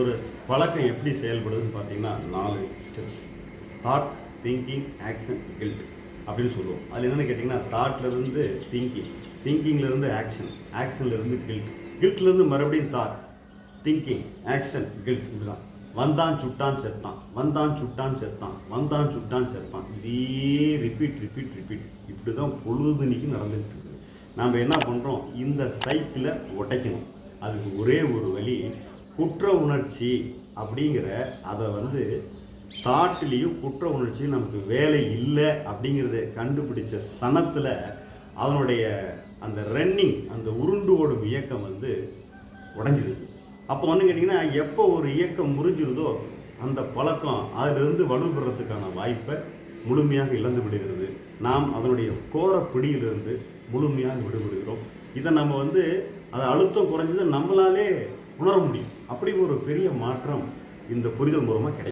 ஒரு பழக்கம் எப்படி செயல்படுதுன்னு பார்த்தீங்கன்னா நாலு steps thought thinking action guilt அப்படின்னு சொல்லுவோம். அதில் என்னென்னு கேட்டிங்கன்னா தாட்லேருந்து திங்கிங் திங்கிங்லேருந்து ஆக்ஷன் ஆக்ஷன்லேருந்து கில்ட் கில்ட்லேருந்து மறுபடியும் தாட் திங்கிங் ஆக்ஷன் கில்ட் இப்படிதான் வந்தான் சுட்டான் செத்தான். வந்தான் சுட்டான் செத்தான். வந்தான் சுட்டான் செத்தான். இதே ரிப்பீட் ரிப்பீட் ரிப்பீட் இப்படி தான் பொழுதுனிக்கு நடந்துகிட்டு இருக்குது. நாம் என்ன பண்ணுறோம் இந்த சைக்கிளை உடைக்கணும். அதுக்கு ஒரே ஒரு வழி குற்ற உணர்ச்சி அப்படிங்கிற அதை வந்து தாட்டிலையும் குற்ற உணர்ச்சியும் நமக்கு வேலை இல்லை அப்படிங்கிறத கண்டுபிடிச்ச சனத்தில் அதனுடைய அந்த ரன்னிங் அந்த உருண்டு ஓடும் இயக்கம் வந்து உடைஞ்சிது. அப்போ வந்து கேட்டிங்கன்னா எப்போ ஒரு இயக்கம் முறிஞ்சிருதோ அந்த பழக்கம் அதிலிருந்து வலுப்பெறத்துக்கான வாய்ப்பை முழுமையாக இழந்து விடுகிறது. நாம் அதனுடைய கோர பிடியிலிருந்து முழுமையாக விடுபடுகிறோம். இதை நம்ம வந்து அதை அழுத்தம் குறைஞ்சது நம்மளாலே உணர முடியும். அப்படி ஒரு பெரிய மாற்றம் இந்த புரிதல் மூலமாக கிடைக்கும்.